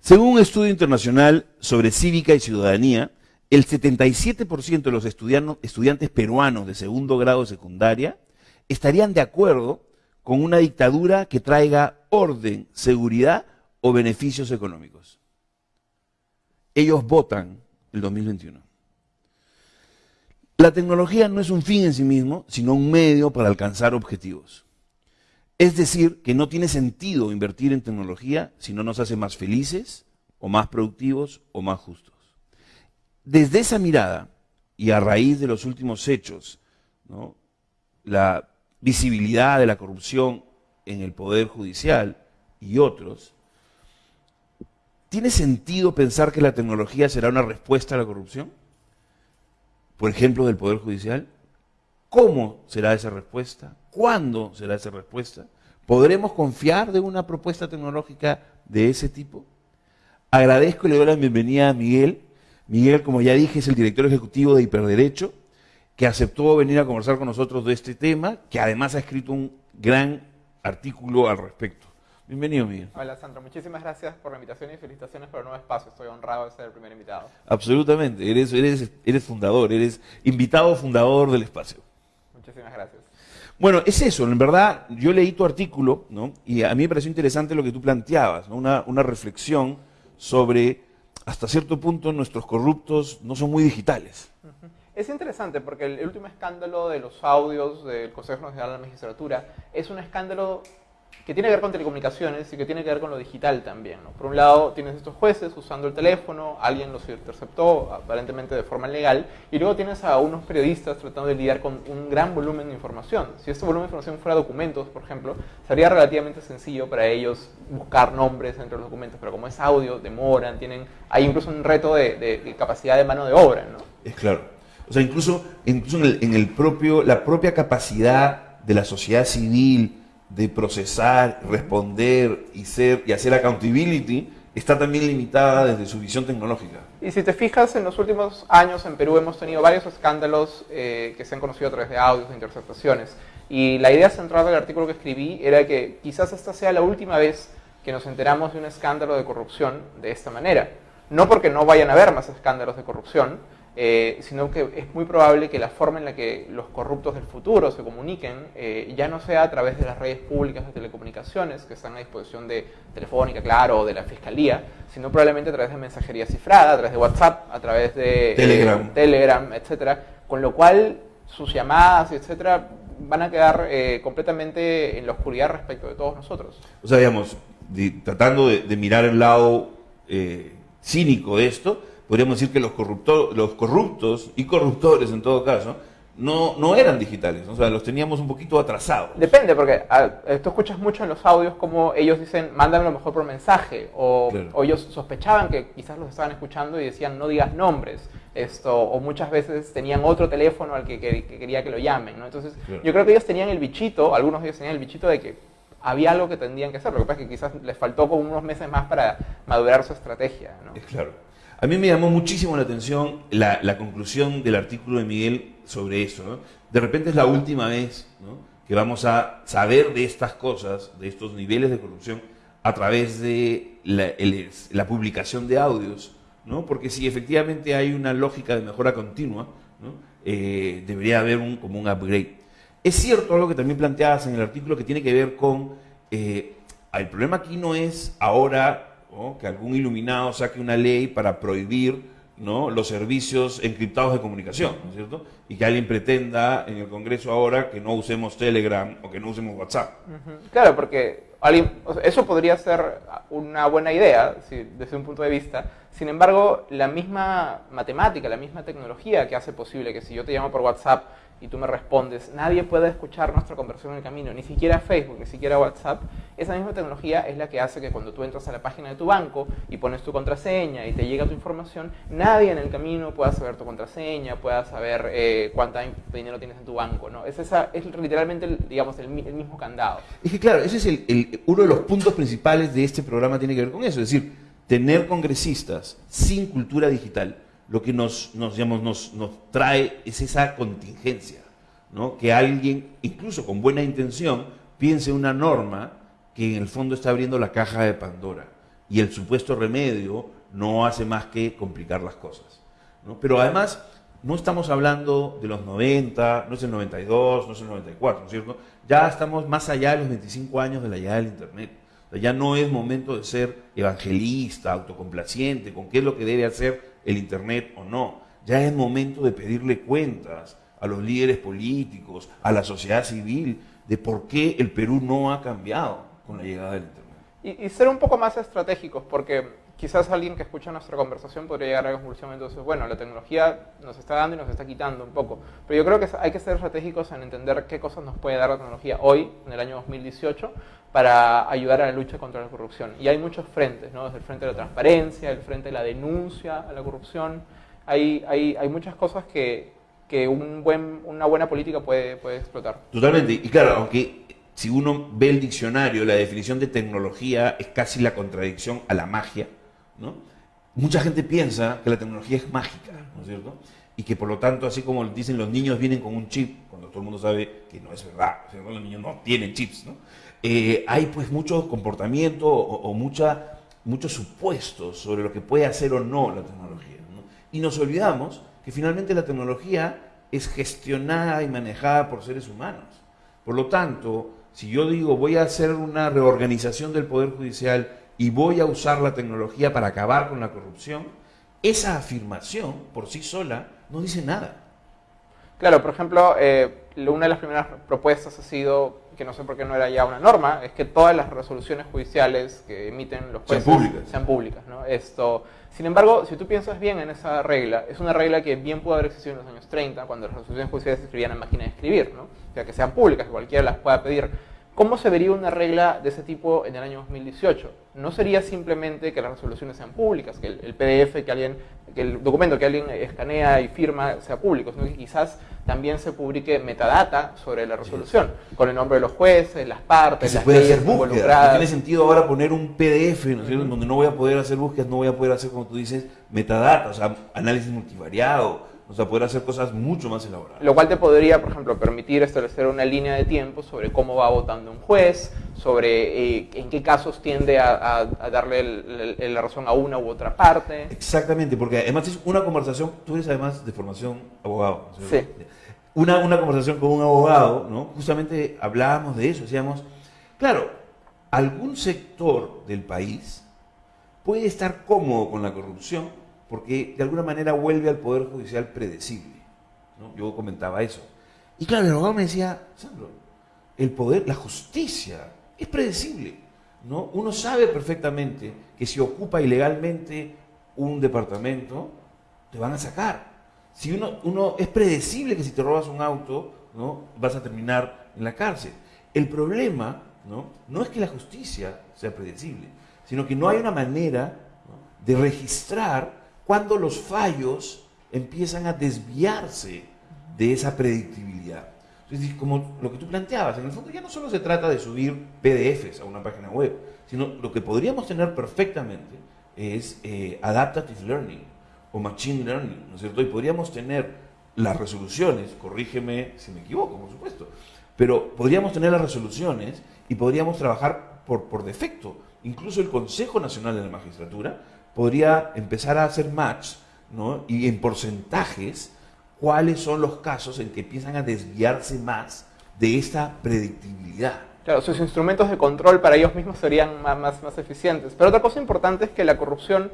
Según un estudio internacional sobre cívica y ciudadanía, el 77% de los estudiantes peruanos de segundo grado de secundaria estarían de acuerdo con una dictadura que traiga orden, seguridad o beneficios económicos. Ellos votan el 2021. La tecnología no es un fin en sí mismo, sino un medio para alcanzar objetivos. Es decir, que no tiene sentido invertir en tecnología si no nos hace más felices, o más productivos, o más justos. Desde esa mirada, y a raíz de los últimos hechos, la visibilidad de la corrupción en el Poder Judicial y otros, ¿tiene sentido pensar que la tecnología será una respuesta a la corrupción? Por ejemplo, del Poder Judicial. ¿Cómo será esa respuesta? ¿Cuándo será esa respuesta? ¿Podremos confiar de una propuesta tecnológica de ese tipo? Agradezco y le doy la bienvenida a Miguel. Miguel, como ya dije, es el director ejecutivo de Hiperderecho que aceptó venir a conversar con nosotros de este tema, que además ha escrito un gran artículo al respecto. Bienvenido, Miguel. Hola, Sandra. Muchísimas gracias por la invitación y felicitaciones por el nuevo espacio. Estoy honrado de ser el primer invitado. Absolutamente. Eres, eres, eres fundador, eres invitado fundador del espacio. Muchísimas gracias. Bueno, es eso. En verdad, yo leí tu artículo ¿no? y a mí me pareció interesante lo que tú planteabas, una, una reflexión sobre, hasta cierto punto, nuestros corruptos no son muy digitales. Es interesante porque el, último escándalo de los audios del Consejo Nacional de la Magistratura es un escándalo que tiene que ver con telecomunicaciones y que tiene que ver con lo digital también. Por un lado, tienes estos jueces usando el teléfono, alguien los interceptó aparentemente de forma legal, y luego tienes a unos periodistas tratando de lidiar con un gran volumen de información. Si este volumen de información fuera documentos, por ejemplo, sería relativamente sencillo para ellos buscar nombres entre los documentos, pero como es audio, demoran, tienen, hay incluso un reto de, capacidad de mano de obra. ¿no? Es claro. O sea, incluso, incluso en, el, propio, la propia capacidad de la sociedad civil de procesar, responder y, ser, y hacer accountability está también limitada desde su visión tecnológica. Y si te fijas, en los últimos años en Perú hemos tenido varios escándalos eh, que se han conocido a través de audios, de interceptaciones. Y la idea central del artículo que escribí era que quizás esta sea la última vez que nos enteramos de un escándalo de corrupción de esta manera. No porque no vayan a haber más escándalos de corrupción, eh, sino que es muy probable que la forma en la que los corruptos del futuro se comuniquen eh, ya no sea a través de las redes públicas de telecomunicaciones que están a disposición de Telefónica, claro, o de la Fiscalía, sino probablemente a través de mensajería cifrada, a través de WhatsApp, a través de eh, Telegram, Telegram etcétera, con lo cual sus llamadas, etcétera, van a quedar completamente en la oscuridad respecto de todos nosotros. O sea, digamos, tratando de, de, mirar el lado cínico de esto, podríamos decir que los, los corruptos y corruptores en todo caso, no, no eran digitales, o sea, los teníamos un poquito atrasados. Depende, porque tú escuchas mucho en los audios como ellos dicen, mándame lo mejor por mensaje, o, ellos sospechaban que quizás los estaban escuchando y decían, no digas nombres, esto, o muchas veces tenían otro teléfono al que, quería que lo llamen, ¿no? Entonces, yo creo que ellos tenían el bichito, algunos de ellos tenían el bichito de que había algo que tendrían que hacer, lo que pasa es que quizás les faltó como unos meses más para madurar su estrategia, ¿no? Claro. A mí me llamó muchísimo la atención la, conclusión del artículo de Miguel sobre eso. De repente es la última vez que vamos a saber de estas cosas, de estos niveles de corrupción, a través de la, publicación de audios. ¿no? Porque si efectivamente hay una lógica de mejora continua, eh, debería haber un, como un upgrade. Es cierto algo que también planteabas en el artículo que tiene que ver con... Eh, el problema aquí no es ahora que algún iluminado saque una ley para prohibir ¿no? los servicios encriptados de comunicación, ¿no es cierto? Y que alguien pretenda en el Congreso ahora que no usemos Telegram o que no usemos WhatsApp. Claro, porque eso podría ser una buena idea desde un punto de vista. Sin embargo, la misma matemática, la misma tecnología que hace posible que si yo te llamo por WhatsApp y tú me respondes, nadie puede escuchar nuestra conversación en el camino, ni siquiera Facebook, ni siquiera WhatsApp, esa misma tecnología es la que hace que cuando tú entras a la página de tu banco y pones tu contraseña y te llega tu información, nadie en el camino pueda saber tu contraseña, pueda saber eh, cuánto dinero tienes en tu banco. ¿no? Es, esa, es literalmente digamos, el, mismo candado. Es que claro, ese es el, uno de los puntos principales de este programa tiene que ver con eso, es decir, tener congresistas sin cultura digital lo que nos, nos, nos, nos trae es esa contingencia, ¿no? que alguien, incluso con buena intención, piense una norma que en el fondo está abriendo la caja de Pandora. y el supuesto remedio no hace más que complicar las cosas. Pero además, no estamos hablando de los 90, no es el 92, no es el 94, ¿no es cierto? Ya estamos más allá de los 25 años de la llegada del Internet. ya no es momento de ser evangelista, autocomplaciente, con qué es lo que debe hacer el Internet o no. Ya es momento de pedirle cuentas a los líderes políticos, a la sociedad civil, de por qué el Perú no ha cambiado con la llegada del Internet. Y, ser un poco más estratégicos, porque quizás alguien que escucha nuestra conversación podría llegar a la conclusión, entonces, bueno, la tecnología nos está dando y nos está quitando un poco. Pero yo creo que hay que ser estratégicos en entender qué cosas nos puede dar la tecnología hoy, en el año 2018, para ayudar a la lucha contra la corrupción. Y hay muchos frentes, ¿no? Desde el frente de la transparencia, el frente de la denuncia a la corrupción. Hay, hay, hay muchas cosas que, que un buen, una buena política puede, puede explotar. Totalmente. Y claro, aunque si uno ve el diccionario, la definición de tecnología es casi la contradicción a la magia Mucha gente piensa que la tecnología es mágica, ¿no es cierto? Y que por lo tanto, así como dicen los niños vienen con un chip, cuando todo el mundo sabe que no es verdad, los niños no tienen chips, ¿no? Eh, hay pues mucho comportamiento o, mucha, muchos supuestos sobre lo que puede hacer o no la tecnología. Y nos olvidamos que finalmente la tecnología es gestionada y manejada por seres humanos. Por lo tanto, si yo digo voy a hacer una reorganización del Poder Judicial y voy a usar la tecnología para acabar con la corrupción, esa afirmación por sí sola no dice nada. Claro, por ejemplo, eh, una de las primeras propuestas ha sido, que no sé por qué no era ya una norma, es que todas las resoluciones judiciales que emiten los jueces sean públicas. Esto, sin embargo, si tú piensas bien en esa regla, es una regla que bien pudo haber existido en los años 30, cuando las resoluciones judiciales se escribían en máquina de escribir, ¿no? o sea, que sean públicas, que cualquiera las pueda pedir. ¿Cómo se vería una regla de ese tipo en el año 2018? No sería simplemente que las resoluciones sean públicas, que el, PDF que alguien, que el documento que alguien escanea y firma sea público, sino que quizás también se publique metadata sobre la resolución, con el nombre de los jueces, las partes, las puede hacer búsqueda. No tiene sentido ahora poner un PDF, ¿no donde no voy a poder hacer búsquedas, no voy a poder hacer, como tú dices, metadata, o sea, análisis multivariado, o sea, poder hacer cosas mucho más elaboradas. Lo cual te podría, por ejemplo, permitir establecer una línea de tiempo sobre cómo va votando un juez, sobre eh, en qué casos tiende a, darle la razón a una u otra parte. Exactamente, porque además es una conversación, tú eres además de formación abogado. Sí. Una, una conversación con un abogado, ¿no? Justamente hablábamos de eso, decíamos, claro, algún sector del país puede estar cómodo con la corrupción porque de alguna manera vuelve al Poder Judicial predecible. Yo comentaba eso. Y claro, el abogado me decía, Sandro, el poder, la justicia es predecible. ¿no? Uno sabe perfectamente que si ocupa ilegalmente un departamento, te van a sacar. Si uno, uno es predecible que si te robas un auto, ¿no? vas a terminar en la cárcel. El problema ¿no? no es que la justicia sea predecible, sino que no hay una manera de registrar cuando los fallos empiezan a desviarse de esa predictibilidad. Entonces, como lo que tú planteabas, en el fondo ya no solo se trata de subir PDFs a una página web, sino lo que podríamos tener perfectamente es eh, adaptative learning o machine learning, ¿no es cierto? Y podríamos tener las resoluciones, corrígeme si me equivoco, por supuesto, pero podríamos tener las resoluciones y podríamos trabajar por, por defecto. Incluso el Consejo Nacional de la Magistratura podría empezar a hacer match ¿no? y en porcentajes cuáles son los casos en que empiezan a desviarse más de esta predictibilidad. Claro, sus instrumentos de control para ellos mismos serían más, más, más eficientes. Pero otra cosa importante es que la corrupción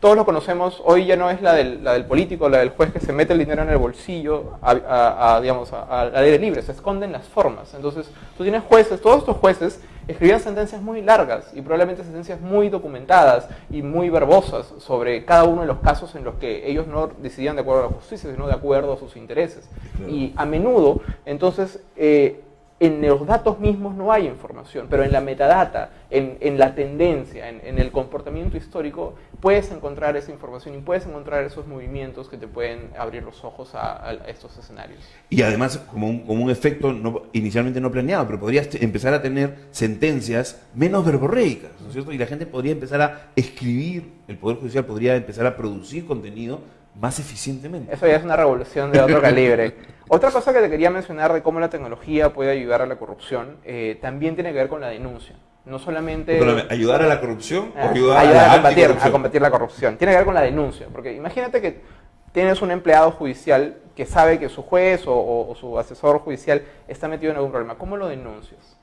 todos lo conocemos, hoy ya no es la del, la del, político, la del juez que se mete el dinero en el bolsillo a, a, digamos, al aire libre, se esconden las formas. Entonces, tú tienes jueces, todos estos jueces escribían sentencias muy largas y probablemente sentencias muy documentadas y muy verbosas sobre cada uno de los casos en los que ellos no decidían de acuerdo a la justicia, sino de acuerdo a sus intereses. Y a menudo, entonces, eh, en los datos mismos no hay información, pero en la metadata, en, la tendencia, en, el comportamiento histórico, puedes encontrar esa información y puedes encontrar esos movimientos que te pueden abrir los ojos a, estos escenarios. Y además, como un, como un efecto inicialmente no planeado, pero podrías empezar a tener sentencias menos verborreicas, ¿no es cierto? Y la gente podría empezar a escribir, el Poder Judicial podría empezar a producir contenido más eficientemente. Eso ya es una revolución de otro calibre. Otra cosa que te quería mencionar de cómo la tecnología puede ayudar a la corrupción eh, también tiene que ver con la denuncia. No solamente... ¿Ayudar a la corrupción o ah, ayudar, a, combatir, a combatir la corrupción? Tiene que ver con la denuncia, porque imagínate que tienes un empleado judicial que sabe que su juez o, su asesor judicial está metido en algún problema. ¿Cómo lo denuncias?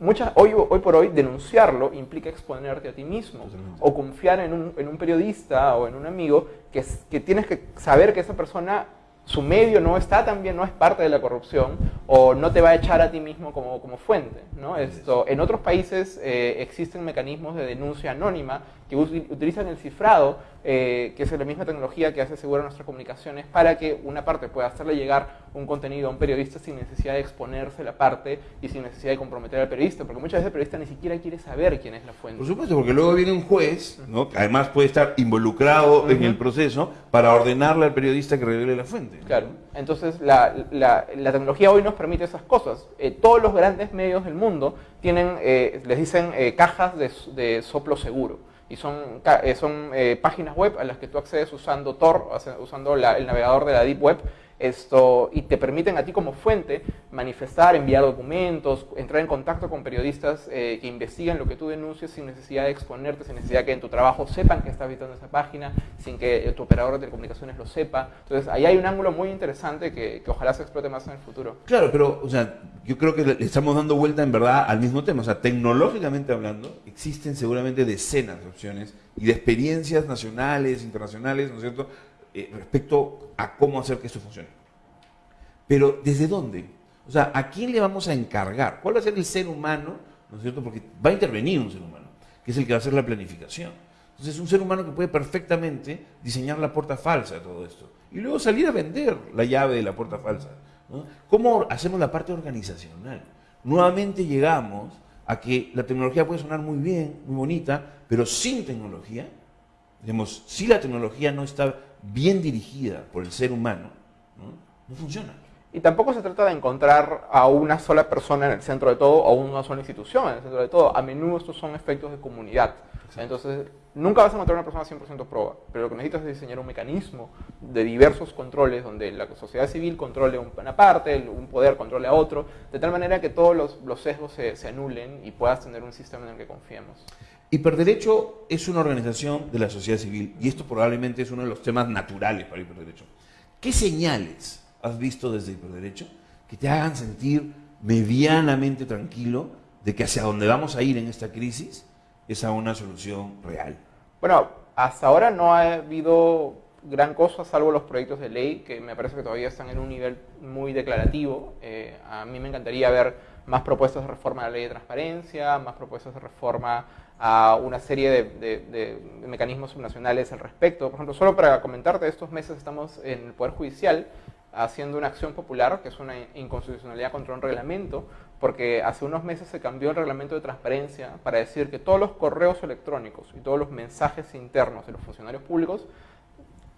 Muchas, hoy, hoy por hoy denunciarlo implica exponerte a ti mismo o confiar en un, en un, periodista o en un amigo que, que tienes que saber que esa persona su medio no está también, no es parte de la corrupción, o no te va a echar a ti mismo como, como fuente. ¿no? Esto, en otros países eh, existen mecanismos de denuncia anónima que utilizan el cifrado, eh, que es la misma tecnología que hace segura nuestras comunicaciones, para que una parte pueda hacerle llegar un contenido a un periodista sin necesidad de exponerse la parte y sin necesidad de comprometer al periodista, porque muchas veces el periodista ni siquiera quiere saber quién es la fuente. Por supuesto, porque luego viene un juez, ¿no? que además puede estar involucrado en el proceso, para ordenarle al periodista que revele la fuente. Claro, entonces la, la, tecnología hoy nos permite esas cosas. Eh, todos los grandes medios del mundo tienen, eh, les dicen cajas de, de soplo seguro y son, eh, son eh, páginas web a las que tú accedes usando Tor, usando el navegador de la Deep Web, esto, y te permiten a ti como fuente manifestar, enviar documentos, entrar en contacto con periodistas eh, que investigan lo que tú denuncias sin necesidad de exponerte, sin necesidad de que en tu trabajo sepan que estás visitando esa página, sin que tu operador de telecomunicaciones lo sepa. Entonces, ahí hay un ángulo muy interesante que, que ojalá se explote más en el futuro. Claro, pero, o sea, yo creo que estamos dando vuelta en verdad al mismo tema. O sea, tecnológicamente hablando, existen seguramente decenas de opciones y de experiencias nacionales, internacionales, ¿no es cierto?, eh, respecto a cómo hacer que esto funcione. Pero ¿desde dónde? O sea, ¿a quién le vamos a encargar? ¿Cuál va a ser el ser humano? ¿No es cierto? Porque va a intervenir un ser humano, que es el que va a hacer la planificación. Entonces, es un ser humano que puede perfectamente diseñar la puerta falsa de todo esto. Y luego salir a vender la llave de la puerta falsa. ¿Cómo hacemos la parte organizacional? Nuevamente llegamos a que la tecnología puede sonar muy bien, muy bonita, pero sin tecnología, digamos, si la tecnología no está bien dirigida por el ser humano, no, funciona. Y tampoco se trata de encontrar a una sola persona en el centro de todo o una sola institución en el centro de todo. A menudo estos son efectos de comunidad. Entonces, nunca vas a encontrar una persona 100% proba, pero lo que necesitas es diseñar un mecanismo de diversos controles donde la sociedad civil controle una parte, un poder controle a otro, de tal manera que todos los, sesgos se, se, anulen y puedas tener un sistema en el que confiemos. Hiperderecho es una organización de la sociedad civil y esto probablemente es uno de los temas naturales para Hiperderecho. ¿Qué señales has visto desde Hiperderecho que te hagan sentir medianamente tranquilo de que hacia donde vamos a ir en esta crisis es a una solución real? Bueno, hasta ahora no ha habido gran cosa, salvo los proyectos de ley, que me parece que todavía están en un nivel muy declarativo. Eh, a mí me encantaría ver más propuestas de reforma de la ley de transparencia, más propuestas de reforma a una serie de, mecanismos subnacionales al respecto. Por ejemplo, solo para comentarte, estos meses estamos en el Poder Judicial haciendo una acción popular, que es una inconstitucionalidad contra un reglamento, porque hace unos meses se cambió el reglamento de transparencia para decir que todos los correos electrónicos y todos los mensajes internos de los funcionarios públicos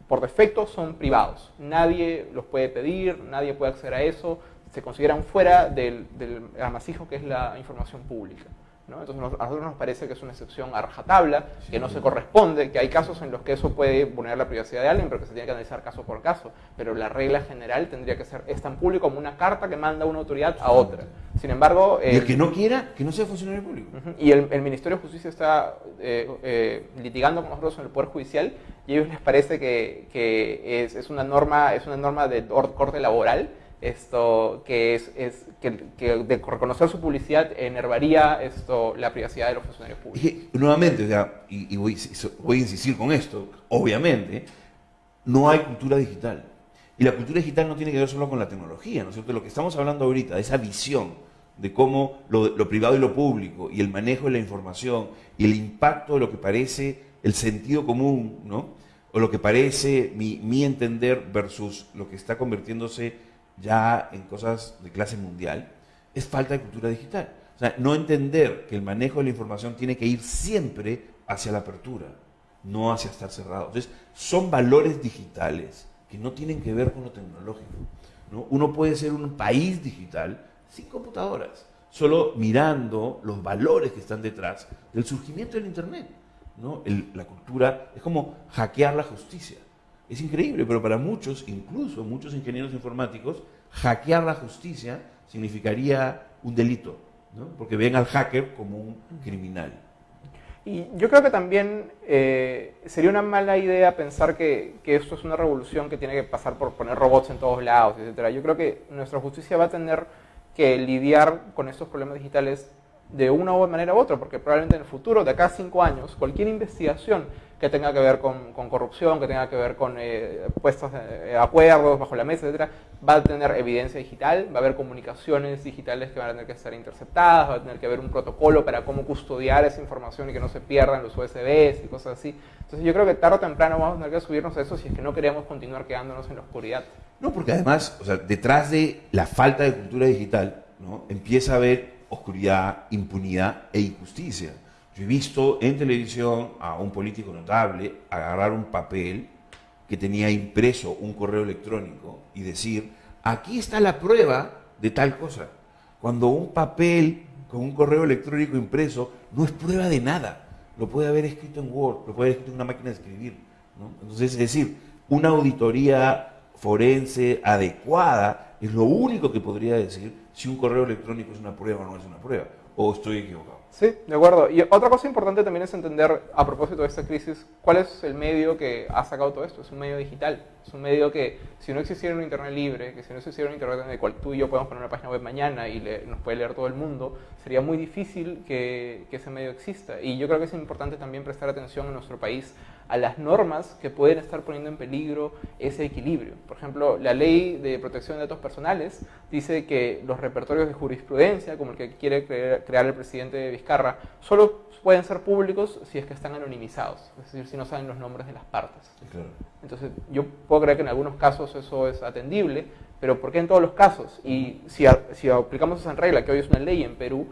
por defecto son privados. Nadie los puede pedir, nadie puede acceder a eso, se consideran fuera del, del amasijo que es la información pública. Entonces a nosotros nos parece que es una excepción a rajatabla, que no se corresponde, que hay casos en los que eso puede vulnerar la privacidad de alguien, pero que se tiene que analizar caso por caso. Pero la regla general tendría que ser, es tan público como una carta que manda una autoridad a otra. Sin embargo... y el que no quiera, que no sea funcionario público. Y el, Ministerio de Justicia está eh, eh, litigando con nosotros en el Poder Judicial y a ellos les parece que, es, una norma, es una norma de corte laboral esto que es, es que, de reconocer su publicidad enervaría esto la privacidad de los funcionarios públicos. Y, nuevamente, y, voy, voy, a insistir con esto, obviamente, no hay cultura digital. Y la cultura digital no tiene que ver solo con la tecnología, ¿no es cierto? Lo que estamos hablando ahorita, esa visión de cómo lo, lo privado y lo público, y el manejo de la información, y el impacto de lo que parece el sentido común, ¿no? O lo que parece mi, mi entender versus lo que está convirtiéndose ya en cosas de clase mundial, es falta de cultura digital. O sea, no entender que el manejo de la información tiene que ir siempre hacia la apertura, no hacia estar cerrado. Entonces, son valores digitales que no tienen que ver con lo tecnológico. ¿no? Uno puede ser un país digital sin computadoras, solo mirando los valores que están detrás del surgimiento del Internet. ¿no? la cultura es como hackear la justicia. Es increíble, pero para muchos, incluso muchos ingenieros informáticos, hackear la justicia significaría un delito. ¿no? porque ven al hacker como un criminal. Y yo creo que también eh, sería una mala idea pensar que, que, esto es una revolución que tiene que pasar por poner robots en todos lados, etc. Yo creo que nuestra justicia va a tener que lidiar con estos problemas digitales de una u manera u otra, porque probablemente en el futuro, de acá a cinco años, cualquier investigación que tenga que ver con, corrupción, que tenga que ver con eh, puestos de acuerdos bajo la mesa, etcétera, va a tener evidencia digital, va a haber comunicaciones digitales que van a tener que estar interceptadas, va a tener que haber un protocolo para cómo custodiar esa información y que no se pierdan los USBs y cosas así. Entonces yo creo que tarde o temprano vamos a tener que subirnos a eso si es que no queremos continuar quedándonos en la oscuridad. No, porque además, detrás de la falta de cultura digital, empieza a haber oscuridad, impunidad e injusticia. Yo he visto en televisión a un político notable agarrar un papel que tenía impreso un correo electrónico y decir, aquí está la prueba de tal cosa. Cuando un papel con un correo electrónico impreso no es prueba de nada. Lo puede haber escrito en Word, lo puede haber escrito en una máquina de escribir. Entonces, es decir, una auditoría forense adecuada es lo único que podría decir si un correo electrónico es una prueba o no es una prueba. ¿O estoy equivocado? Sí, de acuerdo. Y otra cosa importante también es entender, a propósito de esta crisis, cuál es el medio que ha sacado todo esto. Es un medio digital. Es un medio que, si no existiera un Internet libre, que si no existiera un Internet en el cual tú y yo podemos poner una página web mañana y nos puede leer todo el mundo, sería muy difícil que, que ese medio exista. Y yo creo que es importante también prestar atención en nuestro país a las normas que pueden estar poniendo en peligro ese equilibrio. Por ejemplo, la ley de protección de datos personales dice que los repertorios de jurisprudencia, como el que quiere crear el presidente Vizcarra, solo pueden ser públicos si es que están anonimizados, es decir, si no saben los nombres de las partes. Entonces, yo puedo creer que en algunos casos eso es atendible, pero ¿por qué en todos los casos? Y si, si aplicamos esa regla, que hoy es una ley en Perú,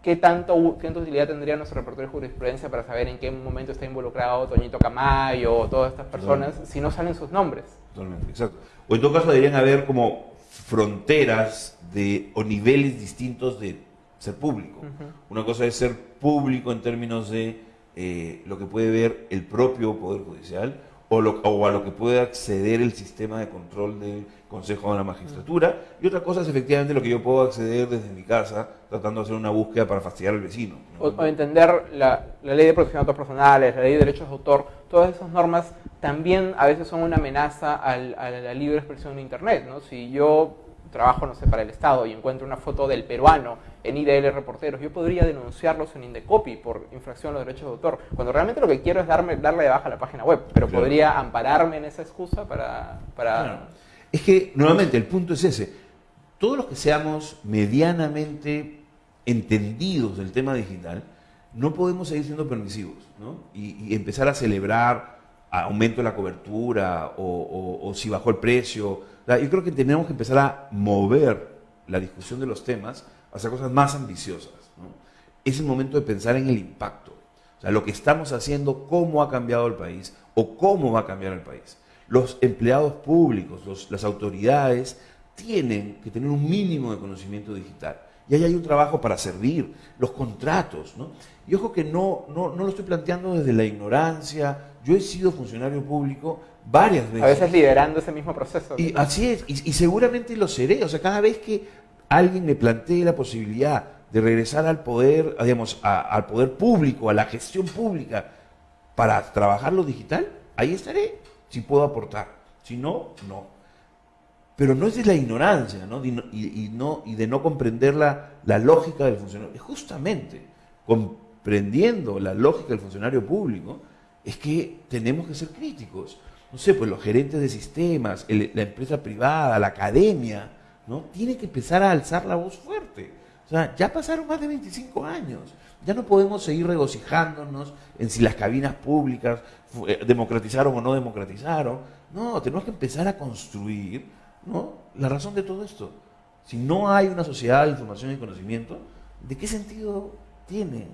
¿qué, tanto, qué tanta utilidad tendría nuestro repertorio de jurisprudencia para saber en qué momento está involucrado Toñito Camayo o todas estas personas si no salen sus nombres? Totalmente, exacto. O en todo caso deberían haber como fronteras de, o niveles distintos de ser público. Una cosa es ser público en términos de eh, lo que puede ver el propio Poder Judicial o, o, a lo que puede acceder el sistema de control del Consejo de la Magistratura. Y otra cosa es efectivamente lo que yo puedo acceder desde mi casa tratando de hacer una búsqueda para fastidiar al vecino. O, entender la, ley de protección de datos personales, la ley de derechos de autor, todas esas normas también a veces son una amenaza a la libre expresión en Internet. ¿no? Si yo trabajo, no sé, para el Estado y encuentro una foto del peruano en IDL Reporteros, yo podría denunciarlos en Indecopy por infracción de los derechos de autor, cuando realmente lo que quiero es darme, darle de baja a la página web, pero podría ampararme en esa excusa para... para... Es que, nuevamente, el punto es ese. Todos los que seamos medianamente entendidos del tema digital, no podemos seguir siendo permisivos ¿no? y, empezar a celebrar aumento de la cobertura o, o si bajó el precio. Yo creo que tenemos que empezar a mover la discusión de los temas hacia cosas más ambiciosas. Es el momento de pensar en el impacto. O sea, lo que estamos haciendo, cómo ha cambiado el país o cómo va a cambiar el país. Los empleados públicos, las autoridades, tienen que tener un mínimo de conocimiento digital. Y ahí hay un trabajo para servir, los contratos. ¿no? Y ojo que no, no, no lo estoy planteando desde la ignorancia. Yo he sido funcionario público varias veces. A veces liderando ese mismo proceso. Y así es, y, y seguramente lo seré. O sea, cada vez que alguien me plantee la posibilidad de regresar al poder, digamos, al poder público, a la gestión pública, para trabajar lo digital, ahí estaré, si puedo aportar. Si no, no. Pero no es de la ignorancia, ¿no? Y, de no comprender la lógica del funcionario. Justamente, comprendiendo la lógica del funcionario público, es que tenemos que ser críticos. No sé, pues los gerentes de sistemas, la empresa privada, la academia, ¿no? Tiene que empezar a alzar la voz fuerte. O sea, ya pasaron más de 25 años. Ya no podemos seguir regocijándonos en si las cabinas públicas eh, democratizaron o no democratizaron. No, tenemos que empezar a construir ¿no? la razón de todo esto. Si no hay una sociedad de información y conocimiento, ¿de qué sentido tiene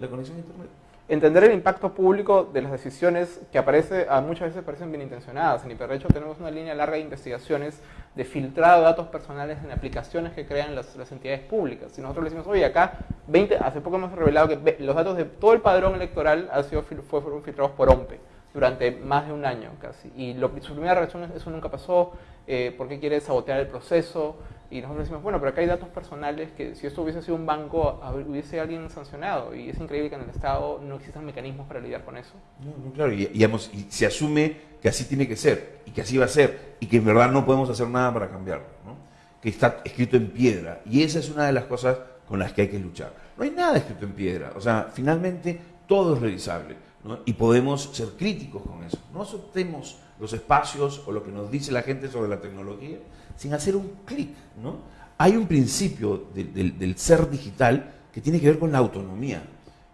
la conexión a Internet? Entender el impacto público de las decisiones que aparece, a muchas veces parecen bien intencionadas. En Hiperderecho tenemos una línea larga de investigaciones de filtrado de datos personales en aplicaciones que crean las, entidades públicas. Si nosotros le decimos, oye, acá 20, hace poco hemos revelado que los datos de todo el padrón electoral han sido, fueron filtrados por OMPE durante más de un año casi. Y lo, su primera reacción es, eso nunca pasó, eh, ¿por qué quiere sabotear el proceso? Y nosotros decimos, bueno, pero acá hay datos personales que si esto hubiese sido un banco, hubiese alguien sancionado. Y es increíble que en el Estado no existan mecanismos para lidiar con eso. No, no claro, y, digamos, y se asume que así tiene que ser, y que así va a ser, y que en verdad no podemos hacer nada para cambiarlo, ¿no? que está escrito en piedra. Y esa es una de las cosas con las que hay que luchar. No hay nada escrito en piedra, o sea, finalmente todo es revisable, ¿no? y podemos ser críticos con eso. No aceptemos los espacios o lo que nos dice la gente sobre la tecnología sin hacer un clic. ¿no? Hay un principio del ser digital que tiene que ver con la autonomía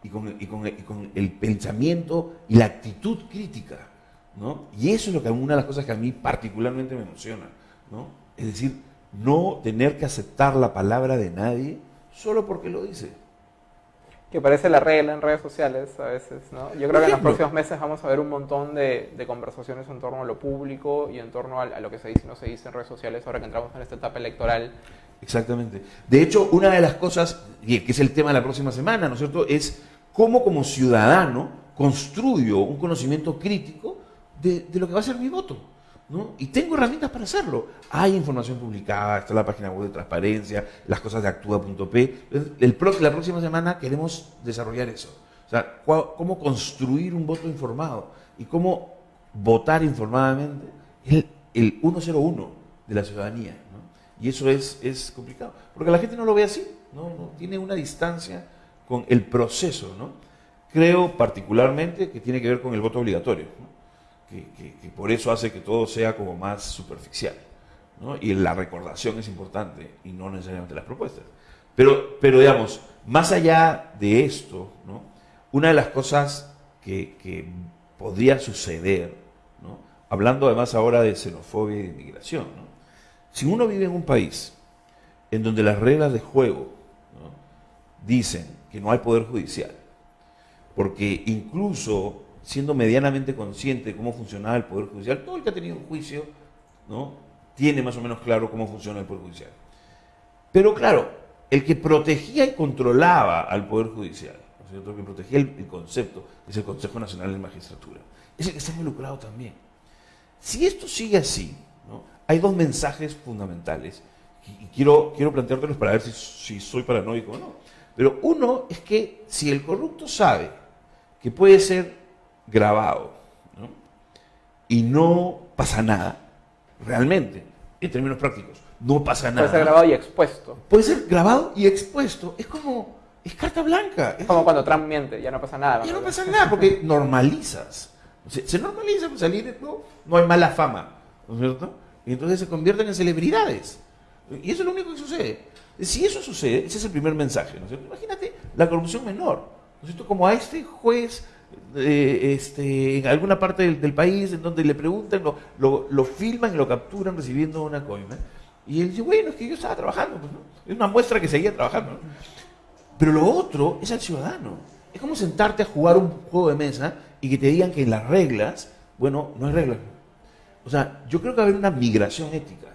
y con, el pensamiento y la actitud crítica. ¿no? Y eso es lo que una de las cosas que a mí particularmente me emociona. ¿no? Es decir, no tener que aceptar la palabra de nadie solo porque lo dice que parece la regla en redes sociales a veces, ¿no? Yo creo que en los próximos meses vamos a ver un montón de, conversaciones en torno a lo público y en torno a, lo que se dice y no se dice en redes sociales ahora que entramos en esta etapa electoral. Exactamente. De hecho, una de las cosas, que es el tema de la próxima semana, ¿no es cierto?, es cómo como ciudadano construyo un conocimiento crítico de, de lo que va a ser mi voto. Y tengo herramientas para hacerlo. Hay información publicada, está la página web de transparencia, las cosas de actúa.p. La próxima semana queremos desarrollar eso. O sea, cómo construir un voto informado y cómo votar informadamente el, el 101 de la ciudadanía. Y eso es, complicado, porque la gente no lo ve así, ¿no? tiene una distancia con el proceso. ¿no? Creo particularmente que tiene que ver con el voto obligatorio que, por eso hace que todo sea como más superficial. ¿no? Y la recordación es importante y no necesariamente las propuestas. Pero, pero digamos, más allá de esto, ¿no? una de las cosas que, que podría suceder, ¿no? hablando además ahora de xenofobia y de inmigración, si uno vive en un país en donde las reglas de juego dicen que no hay poder judicial, porque incluso siendo medianamente consciente de cómo funcionaba el Poder Judicial, todo el que ha tenido un juicio, ¿no? Tiene más o menos claro cómo funciona el Poder Judicial. Pero claro, el que protegía y controlaba al Poder Judicial, ¿no el que protegía el, concepto, es el Consejo Nacional de Magistratura. Es el que está involucrado también. Si esto sigue así, ¿no? hay dos mensajes fundamentales y quiero, quiero planteártelos para ver si, si soy paranoico o no. Pero uno es que si el corrupto sabe que puede ser grabado y no pasa nada, realmente, en términos prácticos, no pasa nada. Puede ser grabado y expuesto. Puede ser grabado y expuesto. Es como, es carta blanca. Es como cuando Trump miente, ya no pasa nada. Ya no pasa nada porque normalizas. Se, normaliza, pues salir, no, no hay mala fama, ¿no es cierto? Y entonces se convierten en celebridades. Y eso es lo único que sucede. Si eso sucede, ese es el primer mensaje, ¿no es cierto? Imagínate la corrupción menor, ¿no es cierto? Como a este juez eh, este, en alguna parte del, país en donde le preguntan, lo, lo, filman y lo capturan recibiendo una coima. Y él dice, bueno, es que yo estaba trabajando, pues, es una muestra que seguía trabajando. Pero lo otro es al ciudadano. Es como sentarte a jugar un juego de mesa y que te digan que las reglas, bueno, no hay reglas. O sea, yo creo que va a haber una migración ética.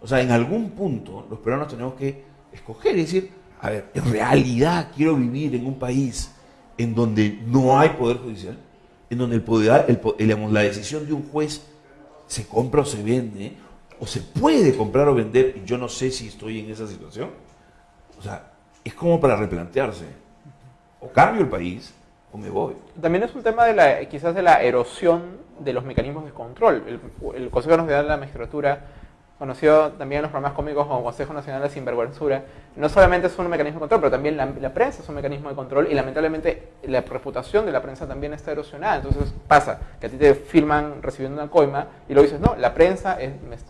O sea, en algún punto los peruanos tenemos que escoger y decir, a ver, en realidad quiero vivir en un país en donde no hay poder judicial, en donde el poder, el, la decisión de un juez se compra o se vende, o se puede comprar o vender, y yo no sé si estoy en esa situación. O sea, es como para replantearse. O cambio el país, o me voy. También es un tema de la, quizás de la erosión de los mecanismos de control. El, el Consejo Nacional de la Magistratura conocido también en los programas cómicos como Consejo Nacional de Sinvergüenzura, no solamente es un mecanismo de control, pero también la, prensa es un mecanismo de control y lamentablemente la reputación de la prensa también está erosionada. Entonces pasa que a ti te filman recibiendo una coima y luego dices, no, la prensa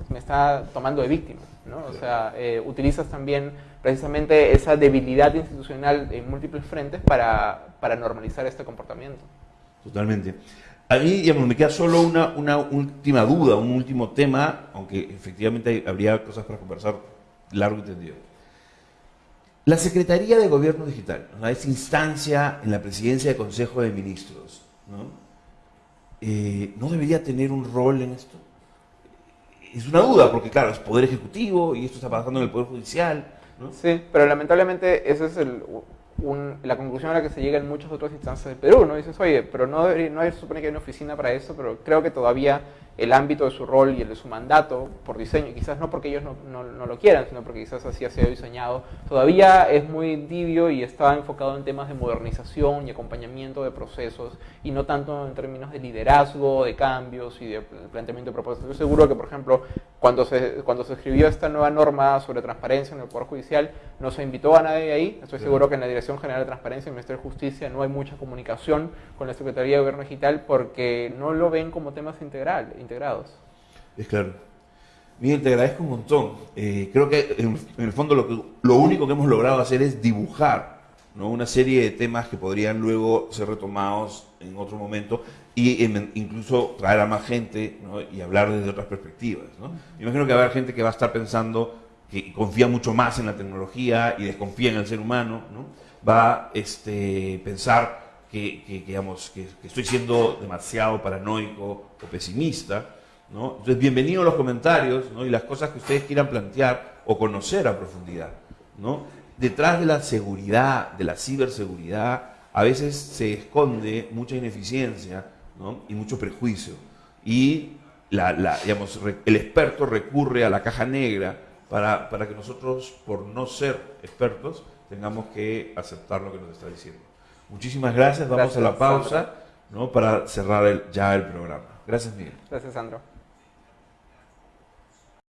me, está tomando de víctima. ¿no? O sea, eh, utilizas también precisamente esa debilidad institucional en múltiples frentes para, para normalizar este comportamiento. Totalmente. A mí, digamos, me queda solo una, última duda, un último tema, aunque efectivamente habría cosas para conversar largo y tendido. La Secretaría de Gobierno Digital, ¿no? esa instancia en la presidencia del Consejo de Ministros, ¿no? Eh, ¿no debería tener un rol en esto? Es una duda, porque claro, es Poder Ejecutivo y esto está pasando en el Poder Judicial. ¿no? Sí, pero lamentablemente ese es el, la conclusión a la que se llega en muchas otras instancias del Perú, ¿no? Dices, oye, pero no, no se supone que hay una oficina para eso, pero creo que todavía el ámbito de su rol y el de su mandato por diseño, quizás no porque ellos no, no, lo quieran, sino porque quizás así ha sido diseñado, todavía es muy tibio y está enfocado en temas de modernización y acompañamiento de procesos y no tanto en términos de liderazgo, de cambios y de planteamiento de propuestas. Estoy seguro que, por ejemplo, cuando se, cuando se escribió esta nueva norma sobre transparencia en el Poder Judicial, no se invitó a nadie ahí. Estoy seguro que en la Dirección General de Transparencia y el Ministerio de Justicia no hay mucha comunicación con la Secretaría de Gobierno Digital porque no lo ven como temas integral, integrados. Es claro. Miguel, te agradezco un montón. Eh, creo que en, el fondo lo, único que hemos logrado hacer es dibujar ¿no? una serie de temas que podrían luego ser retomados en otro momento y incluso traer a más gente y hablar desde otras perspectivas. ¿no? imagino que haber gente que va a estar pensando que confía mucho más en la tecnología y desconfía en el ser humano, ¿no? va a este, pensar que, estoy siendo demasiado paranoico o pesimista. ¿no? Entonces, bienvenido a los comentarios ¿no? y las cosas que ustedes quieran plantear o conocer a profundidad. ¿no? Detrás de la seguridad, de la ciberseguridad, a veces se esconde mucha ineficiencia y mucho prejuicio. Y la, digamos, el experto recurre a la caja negra para, para que nosotros, por no ser expertos, tengamos que aceptar lo que nos está diciendo. Muchísimas gracias, vamos a la pausa ¿no? para cerrar ya el programa. Gracias, Miguel. Gracias, Sandro.